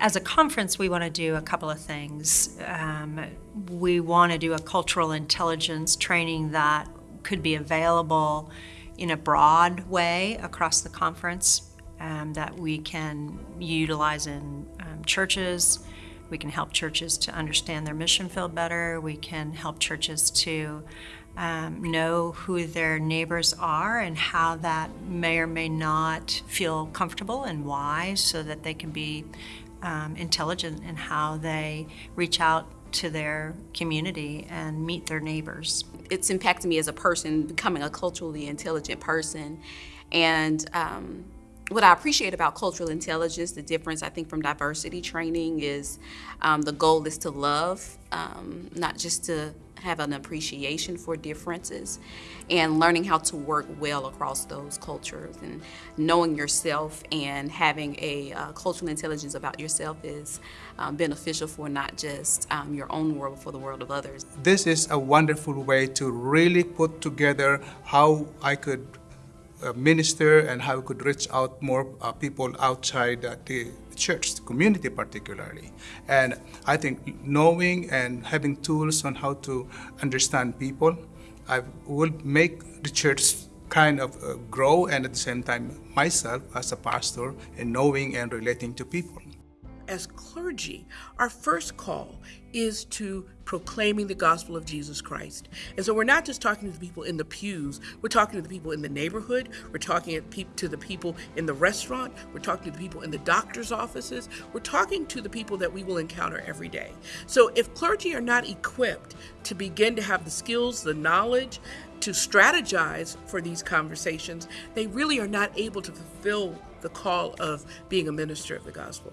as a conference, we want to do a couple of things. Um, we want to do a cultural intelligence training that could be available in a broad way across the conference um, that we can utilize in um, churches. We can help churches to understand their mission field better. We can help churches to um, know who their neighbors are and how that may or may not feel comfortable and why, so that they can be um, intelligent in how they reach out to their community and meet their neighbors. It's impacted me as a person, becoming a culturally intelligent person. And um, what I appreciate about cultural intelligence, the difference I think from diversity training is um, the goal is to love, um, not just to have an appreciation for differences and learning how to work well across those cultures and knowing yourself and having a uh, cultural intelligence about yourself is um, beneficial for not just um, your own world, but for the world of others. This is a wonderful way to really put together how I could minister and how we could reach out more uh, people outside uh, the church, community particularly. And I think knowing and having tools on how to understand people, I will make the church kind of uh, grow and at the same time myself as a pastor in knowing and relating to people as clergy, our first call is to proclaiming the gospel of Jesus Christ. And so we're not just talking to the people in the pews, we're talking to the people in the neighborhood, we're talking to the people in the restaurant, we're talking to the people in the doctor's offices, we're talking to the people that we will encounter every day. So if clergy are not equipped to begin to have the skills, the knowledge, to strategize for these conversations, they really are not able to fulfill the call of being a minister of the gospel.